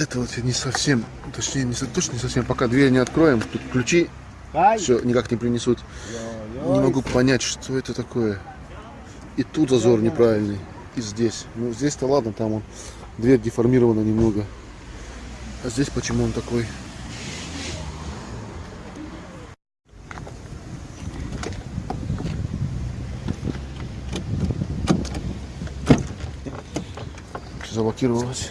это вот не совсем, точнее, не, точно не совсем, пока дверь не откроем, тут ключи все никак не принесут. Не могу понять, что это такое. И тут зазор неправильный, и здесь. Ну, здесь-то ладно, там он, дверь деформирована немного. А здесь почему он такой? Заблокировалась.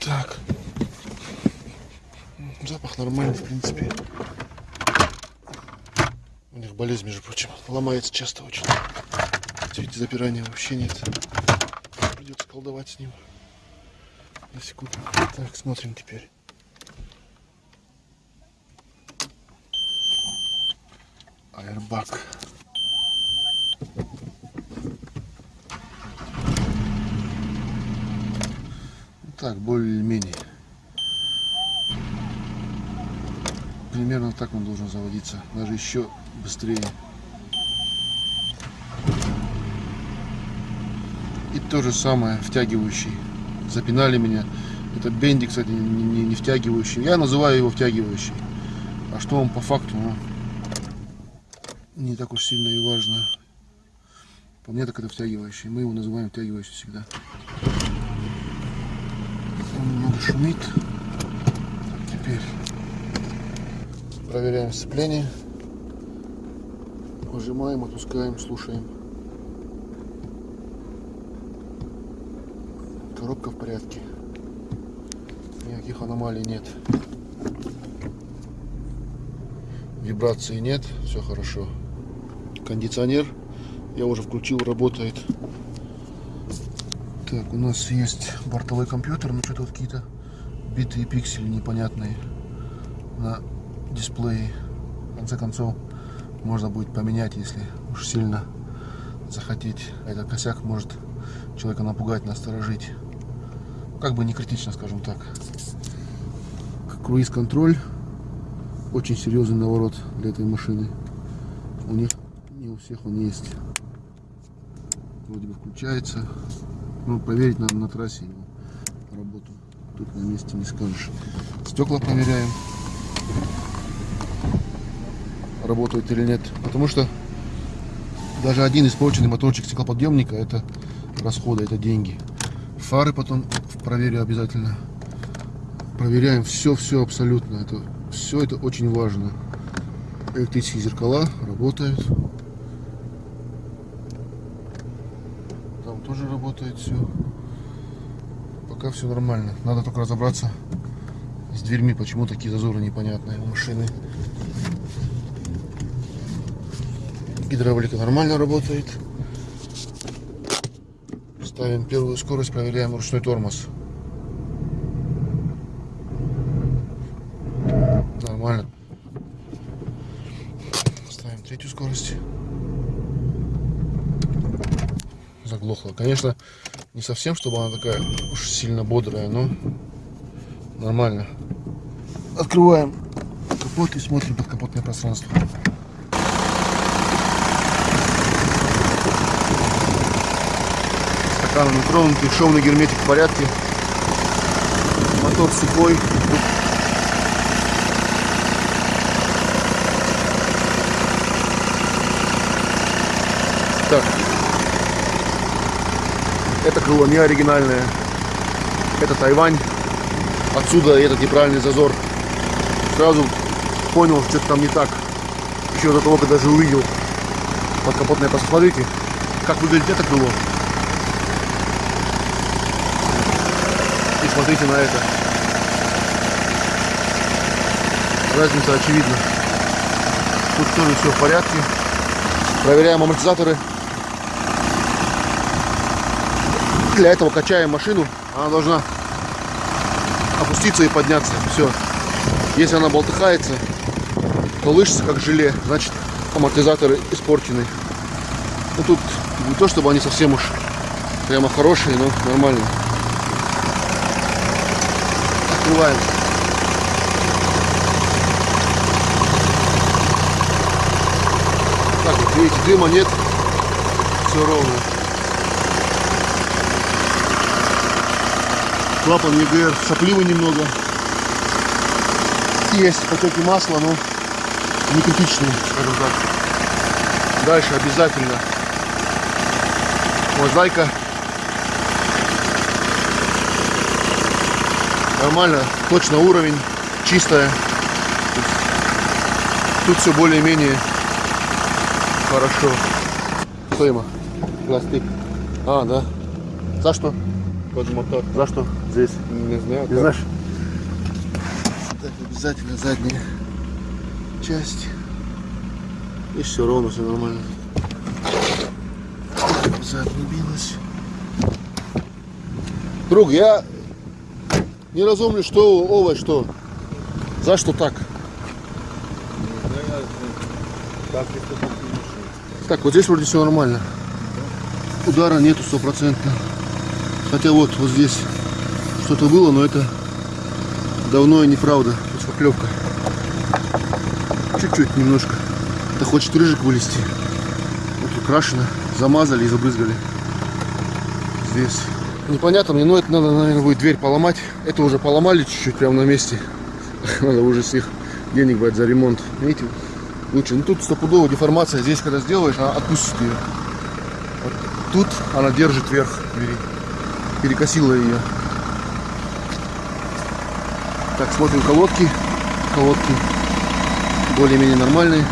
Так. Запах нормальный, в принципе. У них болезнь, между прочим. Ломается часто очень. Видите, запирания вообще нет. Придется колдовать с ним. На секунду. Так, смотрим теперь. Аэрбак. Так, более-менее. Примерно так он должен заводиться. Даже еще быстрее. И то же самое, втягивающий. Запинали меня. Это бенди, кстати, не, не, не втягивающий. Я называю его втягивающий. А что он по факту, ну, не так уж сильно и важно. По мне так это втягивающий. Мы его называем втягивающий всегда немного шумит. Теперь проверяем сцепление. Выжимаем, отпускаем, слушаем. Коробка в порядке. Никаких аномалий нет. Вибрации нет, все хорошо. Кондиционер я уже включил, работает. Так, у нас есть бортовой компьютер, но что-то вот какие-то битые пиксели непонятные на дисплее. В конце концов, можно будет поменять, если уж сильно захотеть. Этот косяк может человека напугать, насторожить. Как бы не критично, скажем так. Круиз-контроль. Очень серьезный наворот для этой машины. У них не у всех он есть. Вроде бы включается. Ну, проверить надо на трассе его работу. Тут на месте не скажешь. Стекла проверяем. Работают или нет. Потому что даже один испорченный моторчик стеклоподъемника это расходы, это деньги. Фары потом проверю обязательно. Проверяем все-все абсолютно. Это все это очень важно. Электрические зеркала работают. Тоже работает все. Пока все нормально. Надо только разобраться с дверьми, почему такие зазоры непонятные у машины. Гидравлика нормально работает. Ставим первую скорость, проверяем ручной тормоз. Нормально. Ставим третью скорость. Заглохла. Конечно, не совсем, чтобы она такая уж сильно бодрая, но нормально. Открываем капот и смотрим под капотное пространство. Стакан не тронутый, шовный герметик в порядке. Мотор сухой. Так, это крыло не оригинальное. Это Тайвань. Отсюда этот неправильный зазор. Сразу понял, что то там не так. Еще до того, когда даже увидел подкапотное. Посмотрите, как выглядит это крыло. И смотрите на это. Разница очевидна. Тут тоже все в порядке. Проверяем амортизаторы. Для этого качаем машину. Она должна опуститься и подняться. Все. Если она болтыхается, то лышится как желе. Значит, амортизаторы испорчены. Ну тут не то, чтобы они совсем уж прямо хорошие, но нормально. Открываем. Так, вот видите, дыма нет. Все ровно. Клапан ЕГР сопливый немного. Есть потеки масла, но не критичные, скажем так. Дальше обязательно мозаика. Нормально, точно уровень, чистая. Тут все более-менее хорошо. Что ему? Пластик. А, да. За что? Под мотор. За что? Здесь. Не знаю. Не знаешь? Так, обязательно задняя часть. И все ровно, все нормально. Зад билась. Друг, я не разумлю, что овощ, что. За что так? Так, вот здесь вроде все нормально. Удара нету стопроцентно. Хотя вот, вот здесь что-то было, но это давно и неправда. Тут шпаклевка. Чуть-чуть немножко. Это хочет рыжик вылезти. Вот украшено. Замазали и забрызгали. Здесь. Непонятно мне, но это надо, наверное, будет дверь поломать. Это уже поломали чуть-чуть прямо на месте. Надо уже с них денег брать за ремонт. Видите, лучше. Ну тут стопудовая деформация. Здесь, когда сделаешь, она отпустит ее. Вот тут она держит вверх двери. Перекосила ее. Так, смотрим колодки. Колодки более-менее нормальные.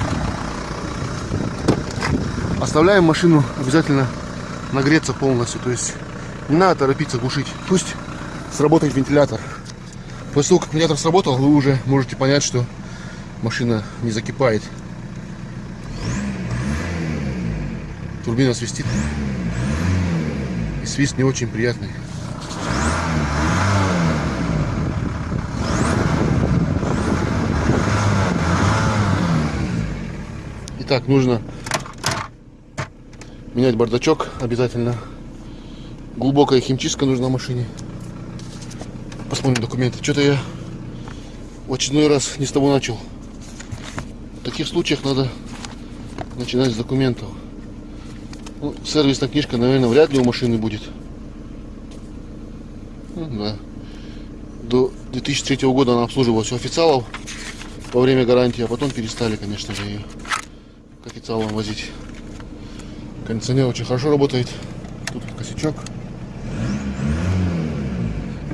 Оставляем машину обязательно нагреться полностью. То есть не надо торопиться глушить. Пусть сработает вентилятор. После того, как вентилятор сработал, вы уже можете понять, что машина не закипает. Турбина свистит. И свист не очень приятный. Итак, нужно менять бардачок обязательно. Глубокая химчистка нужна машине. Посмотрим документы. Что-то я в очередной раз не с того начал. В таких случаях надо начинать с документов. Ну, сервисная книжка, наверное, вряд ли у машины будет. Ну, да. До 2003 года она обслуживалась у официалов во время гарантии, а потом перестали, конечно же, ее к официалам возить. Кондиционер очень хорошо работает. Тут косячок.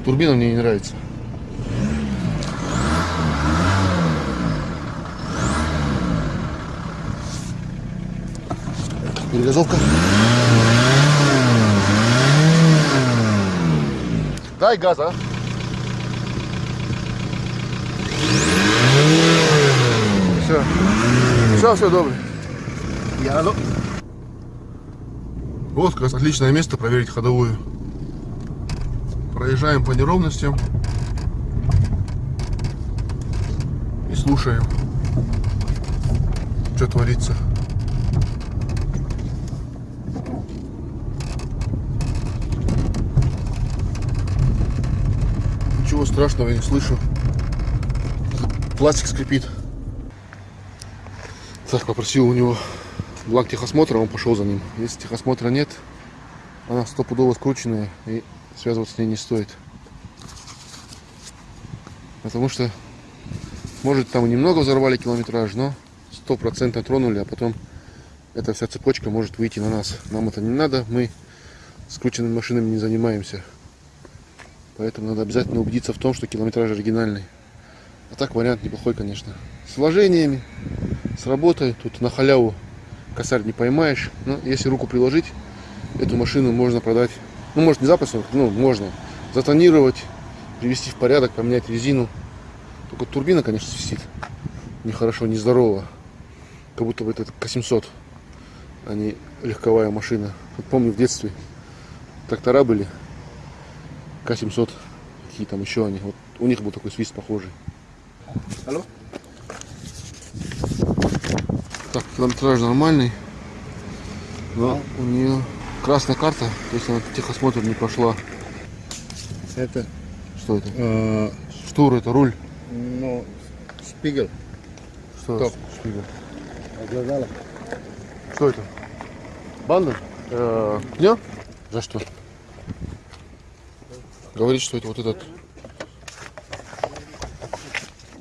Турбина мне не нравится. Перегазовка. Дай газа. а. Все. Все, все добре. Я Вот как раз отличное место проверить ходовую. Проезжаем по неровностям и слушаем, что творится. Ничего страшного я не слышу. Пластик скрипит. Так, попросил у него бланк техосмотра, он пошел за ним. Если техосмотра нет, она стопудово скрученная и связываться с ней не стоит. Потому что, может, там немного взорвали километраж, но стопроцентно тронули, а потом эта вся цепочка может выйти на нас. Нам это не надо, мы скрученными машинами не занимаемся. Поэтому надо обязательно убедиться в том, что километраж оригинальный. А так вариант неплохой, конечно. С вложениями, с работой. Тут на халяву косарь не поймаешь. Но если руку приложить, эту машину можно продать. Ну, может, не запросто, ну, можно затонировать, привести в порядок, поменять резину. Только турбина, конечно, свистит. Нехорошо, нездорово. Как будто бы это К-700, а не легковая машина. Вот помню в детстве трактора были, К-700, какие там еще они. Вот у них был такой свист похожий. Алло? Так, километраж нормальный. Но у нее красная карта, то есть она техосмотр не прошла. Это, Что это? э, Штур, это руль. ну, шпигель. Что Топ. шпигель? Что это? Банда? Э, пнё? За что? Говорит, что это вот этот...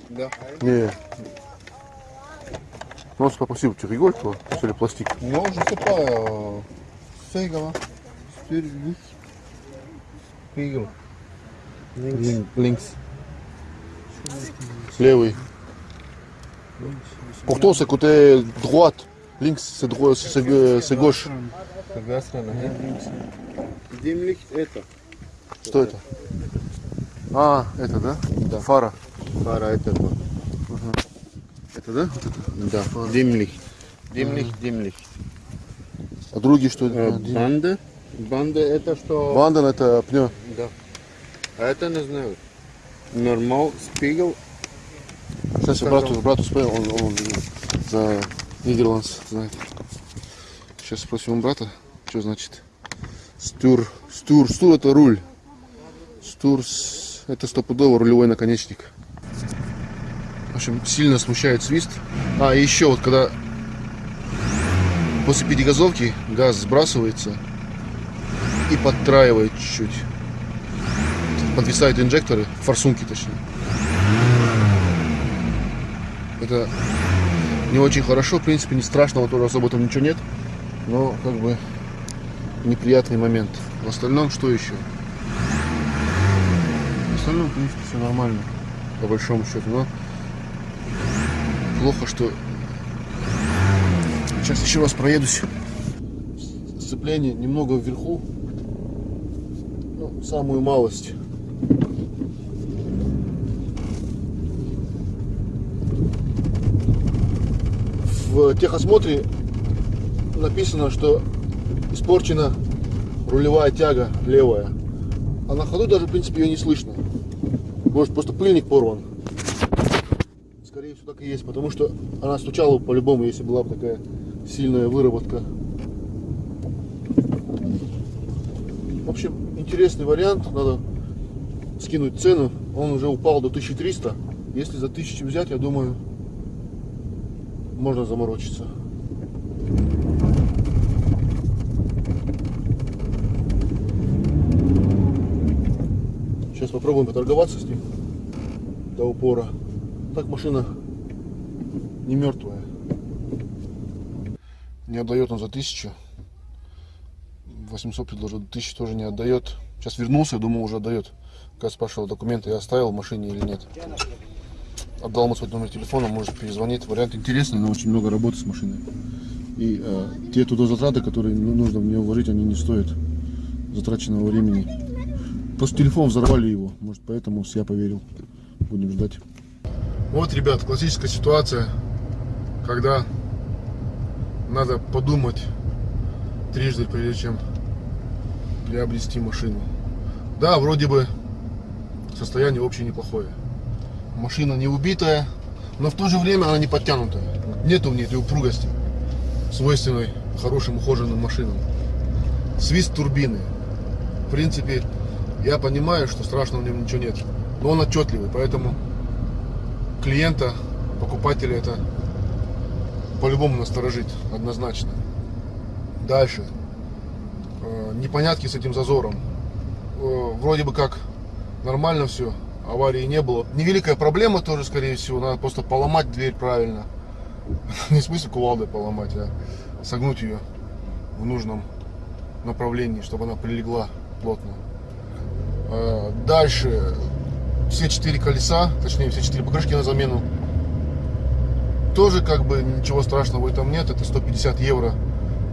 Да. Не. Ну, он попросил, tu rigoles, toi, sur les plastiques. Non, je sais pas. Euh... C'est. Левый. C'est côté droite. Links, c'est droit, c'est c'est gauche. Димлихт это. Что это? А, это, да? Да. Фара. Фара это. вот. Это, да? Вот это. Да. Димлихт. Димлихт, димлихт. А другие что? Э, Банда. Банда это что? Банден это пнё. Да. А это не знаю. Нормал, спигл. Сейчас я брату, брату спросил, он, он за Нидерландс знает. Сейчас спросим у брата, что значит стюр. Стюр, стюр это руль. Стюр с- это стопудово рулевой наконечник. В общем, сильно смущает свист. А, и еще вот когда после перегазовки газ сбрасывается и подтраивает чуть-чуть. Подвисают инжекторы, форсунки точнее. Это не очень хорошо, в принципе, не страшного тоже особо там ничего нет. Но как бы неприятный момент. В остальном что еще? Остальном, в принципе, все нормально. По большому счету. Но плохо, что сейчас еще раз проедусь. Сцепление немного вверху. Ну, самую малость. в техосмотре написано, что испорчена рулевая тяга левая. А на ходу даже, в принципе, ее не слышно. Может, просто пыльник порван. Скорее всего, так и есть, потому что она стучала по-любому, если была бы такая сильная выработка. В общем, интересный вариант. Надо скинуть цену. Он уже упал до 1300. Если за 1000 взять, я думаю, можно заморочиться. Сейчас попробуем поторговаться с ним до упора. Так машина не мертвая. Не отдает он за тысячу. 800 предложил, тысячу тоже не отдает. Сейчас вернулся, я думал уже отдает. Когда спрашивал документы, я оставил в машине или нет. Отдал ему свой номер телефона, может перезвонить. Вариант интересный, но очень много работы с машиной. И э, те туда затраты, которые ну, нужно в нее вложить, они не стоят затраченного времени. Просто телефон взорвали его, может поэтому я поверил. Будем ждать. Вот, ребят, классическая ситуация, когда надо подумать трижды, прежде чем приобрести машину. Да, вроде бы состояние общее неплохое. Машина не убитая, но в то же время она не подтянутая. Нету в ней этой упругости, свойственной хорошим ухоженным машинам. Свист турбины. В принципе, я понимаю, что страшного в нем ничего нет. Но он отчетливый, поэтому клиента, покупателя это по-любому насторожит, однозначно. Дальше. Э, Непонятки с этим зазором. Э, Вроде бы как нормально все, аварии не было. Невеликая проблема тоже, скорее всего, надо просто поломать дверь правильно. Не в кувалдой поломать, а согнуть ее в нужном направлении, чтобы она прилегла плотно. Э, Дальше все четыре колеса, точнее все четыре покрышки на замену. Тоже как бы ничего страшного в этом нет. Это 150 евро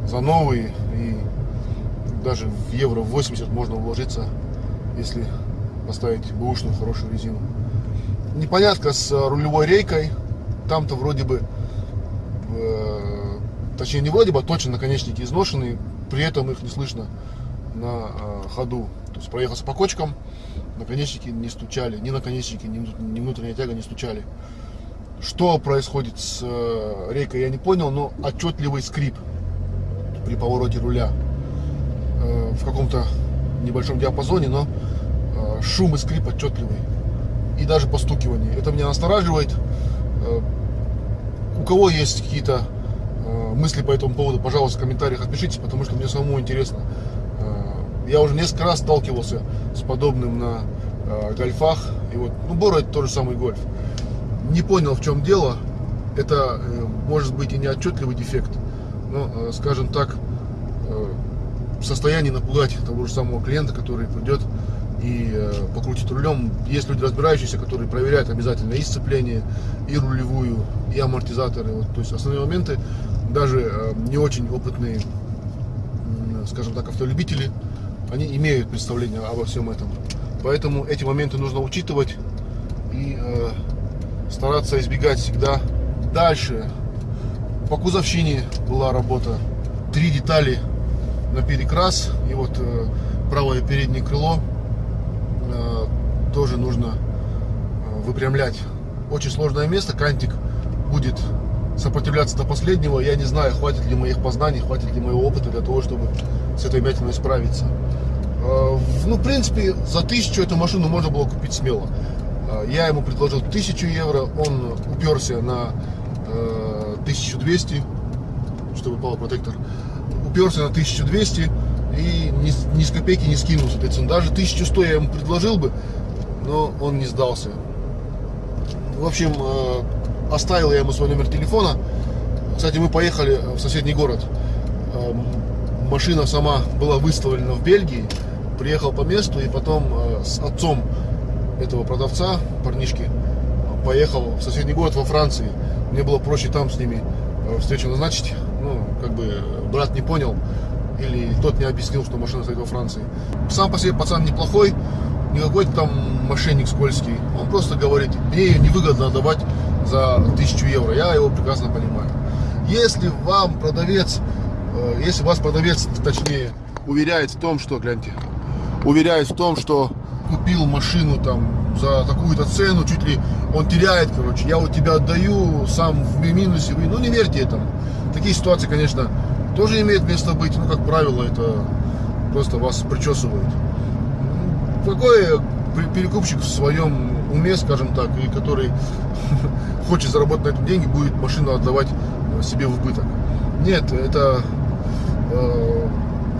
за новые. И даже в евро 80 можно уложиться, если поставить бэушную хорошую резину. Непонятка с рулевой рейкой. Там-то вроде бы, э, точнее не вроде бы, а точно наконечники изношены. При этом их не слышно на э, ходу. То есть проехался по кочкам, наконечники не стучали, ни наконечники, ни, внут- ни внутренняя тяга не стучали. Что происходит с э, рейкой, я не понял, но отчетливый скрип при повороте руля э, в каком-то небольшом диапазоне, но шум и скрип отчетливый. И даже постукивание. Это меня настораживает. У кого есть какие-то мысли по этому поводу, пожалуйста, в комментариях отпишитесь, потому что мне самому интересно. Я уже несколько раз сталкивался с подобным на э, гольфах. И вот, ну, Бора это тот же самый гольф. Не понял, в чем дело. Это э, может быть и не отчетливый дефект, но, э, скажем так, э, в состоянии напугать того же самого клиента, который придет и э, покрутит рулем. Есть люди разбирающиеся, которые проверяют обязательно и сцепление, и рулевую, и амортизаторы. Вот, то есть основные моменты даже э, не очень опытные, скажем так, автолюбители, они имеют представление обо всем этом. Поэтому эти моменты нужно учитывать и э, стараться избегать всегда. Дальше по кузовщине была работа. Три детали на перекрас. И вот э, правое переднее крыло э, тоже нужно э, выпрямлять. Очень сложное место. Кантик будет сопротивляться до последнего. Я не знаю, хватит ли моих познаний, хватит ли моего опыта для того, чтобы с этой вмятиной справиться. Э, в- Ну, в принципе, за тысячу эту машину можно было купить смело. Э, Я ему предложил тысячу евро, он уперся на э, 1200, чтобы упал протектор. Уперся на 1200 и ни, ни с копейки не скинул с этой цены. Даже 1100 я ему предложил бы, но он не сдался. В общем, э, оставил я ему свой номер телефона. Кстати, мы поехали в соседний город. Эм, Машина сама была выставлена в Бельгии. Приехал по месту и потом э, с отцом этого продавца, парнишки, поехал в соседний город во Франции. Мне было проще там с ними э, встречу назначить. Ну, как бы брат не понял или тот не объяснил, что машина стоит во Франции. Сам по себе пацан неплохой, не какой-то там мошенник скользкий. Он просто говорит, мне ее невыгодно отдавать за 1000 евро. Я его прекрасно понимаю. Если вам продавец, э, если вас продавец, точнее, уверяет в том, что, гляньте, уверяет в том, что купил машину там за такую-то цену, чуть ли он теряет, короче, я вот тебя отдаю, сам в минусе, вы, ну не верьте этому. Такие ситуации, конечно, тоже имеют место быть, ну, как правило, это просто вас причесывают. Какой пе- перекупщик в своем уме, скажем так, и который хочет заработать на этом деньги, будет машину отдавать э, себе в убыток? Нет, это э,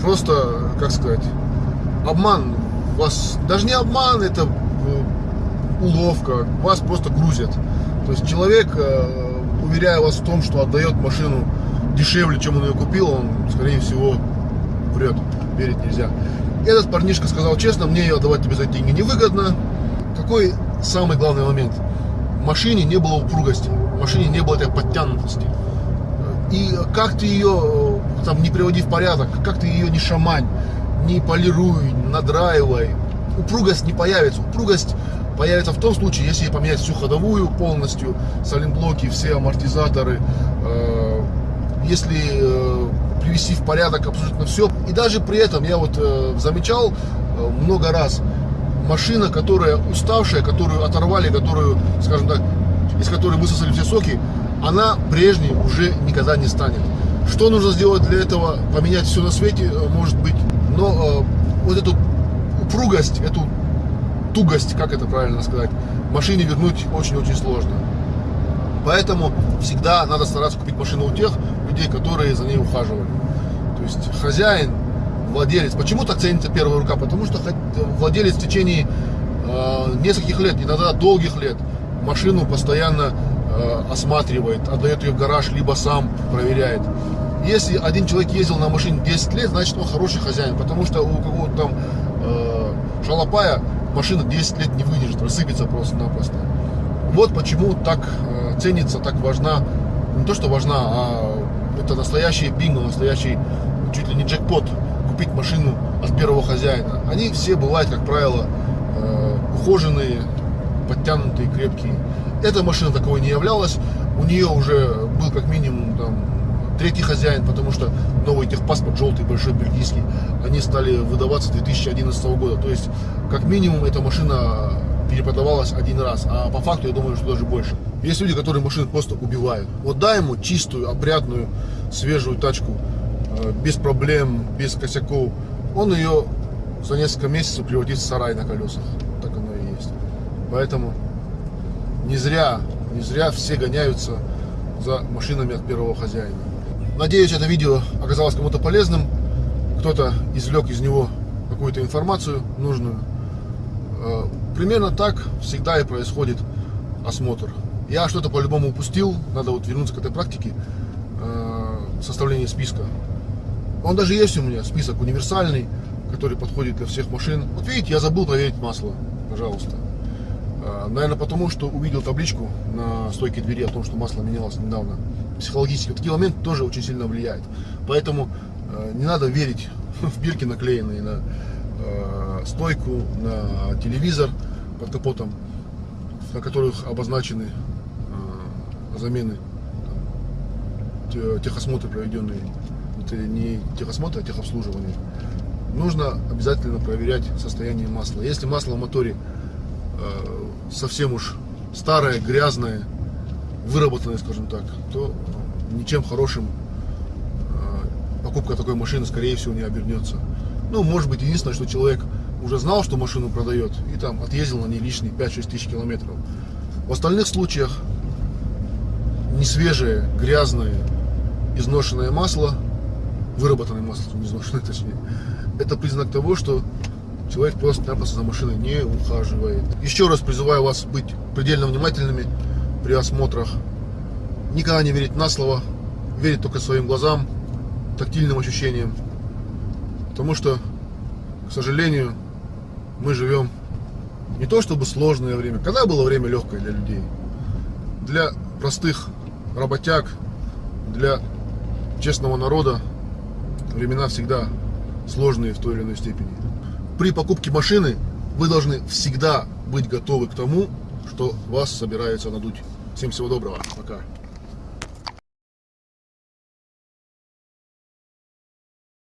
просто, как сказать, обман. Вас даже не обман, это э, уловка. Вас просто грузят. То есть человек, э, уверяя вас в том, что отдает машину дешевле, чем он ее купил, он, скорее всего, врет. Верить нельзя. Этот парнишка сказал честно, мне ее отдавать тебе за деньги невыгодно. Какой самый главный момент? В машине не было упругости, в машине не было этой подтянутости. И как ты ее э, там не приводи в порядок, как ты ее не шамань, не полируй, надраивай, упругость не появится. Упругость появится в том случае, если поменять всю ходовую полностью, сайлентблоки, все амортизаторы, э, если э, привести в порядок абсолютно все. И даже при этом я вот замечал много раз, машина, которая уставшая, которую оторвали, которую, скажем так, из которой высосали все соки, она прежней уже никогда не станет. Что нужно сделать для этого? Поменять все на свете, э, может быть. Но э, вот эту упругость, эту тугость, как это правильно сказать, машине вернуть очень-очень сложно. Поэтому всегда надо стараться купить машину у тех людей, которые за ней ухаживали. То есть хозяин, владелец. Почему так ценится первая рука? Потому что владелец в течение э, нескольких лет, иногда долгих лет, машину постоянно э, осматривает, отдает ее в гараж, либо сам проверяет. Если один человек ездил на машине 10 лет, значит он хороший хозяин, потому что у какого-то там э, шалопая машина 10 лет не выдержит, рассыпется просто-напросто. Вот почему так э, ценится, так важна, не то что важна, а это настоящий бинго, настоящий чуть ли не джекпот, купить машину от первого хозяина. Они все бывают, как правило, э, ухоженные, подтянутые, крепкие. Эта машина таковой не являлась. У нее уже был как минимум там, третий хозяин, потому что новый техпаспорт желтый, большой, бельгийский, они стали выдаваться с 2011 года. То есть, как минимум, эта машина перепродавалась один раз, а по факту, я думаю, что даже больше. Есть люди, которые машины просто убивают. Вот дай ему чистую, опрятную, свежую тачку, без проблем, без косяков. Он ее за несколько месяцев превратит в сарай на колесах. Так оно и есть. Поэтому не зря, не зря все гоняются за машинами от первого хозяина. Надеюсь, это видео оказалось кому-то полезным. Кто-то извлек из него какую-то информацию нужную. Э, Примерно так всегда и происходит осмотр. Я что-то по-любому упустил, надо вот вернуться к этой практике э, составления списка. Он даже есть у меня, список универсальный, который подходит для всех машин. Вот видите, я забыл проверить масло, пожалуйста. Э, Наверное, потому что увидел табличку на стойке двери о том, что масло менялось недавно. Психологически. Такие моменты тоже очень сильно влияют. Поэтому э, не надо верить в бирки, наклеенные на э, стойку, на телевизор под капотом, на которых обозначены замены, техосмотры проведенные. Это не техосмотр, а техобслуживание. Нужно обязательно проверять состояние масла. Если масло в моторе э, совсем уж старое, грязное, выработанное, скажем так, то ничем хорошим э, покупка такой машины, скорее всего, не обернется. Ну, может быть, единственное, что человек уже знал, что машину продает, и там отъездил на ней лишние 5-6 тысяч километров. В остальных случаях не свежее, грязное, изношенное масло, выработанное масло, не изношенное точнее, это признак того, что человек просто-напросто за машиной не ухаживает. Еще раз призываю вас быть предельно внимательными при осмотрах. Никогда не верить на слово, верить только своим глазам, тактильным ощущениям. Потому что, к сожалению, мы живем не то чтобы сложное время. Когда было время легкое для людей? Для простых работяг, для честного народа времена всегда сложные в той или иной степени. При покупке машины вы должны всегда быть готовы к тому, что вас собирается надуть. Всем всего доброго. Пока.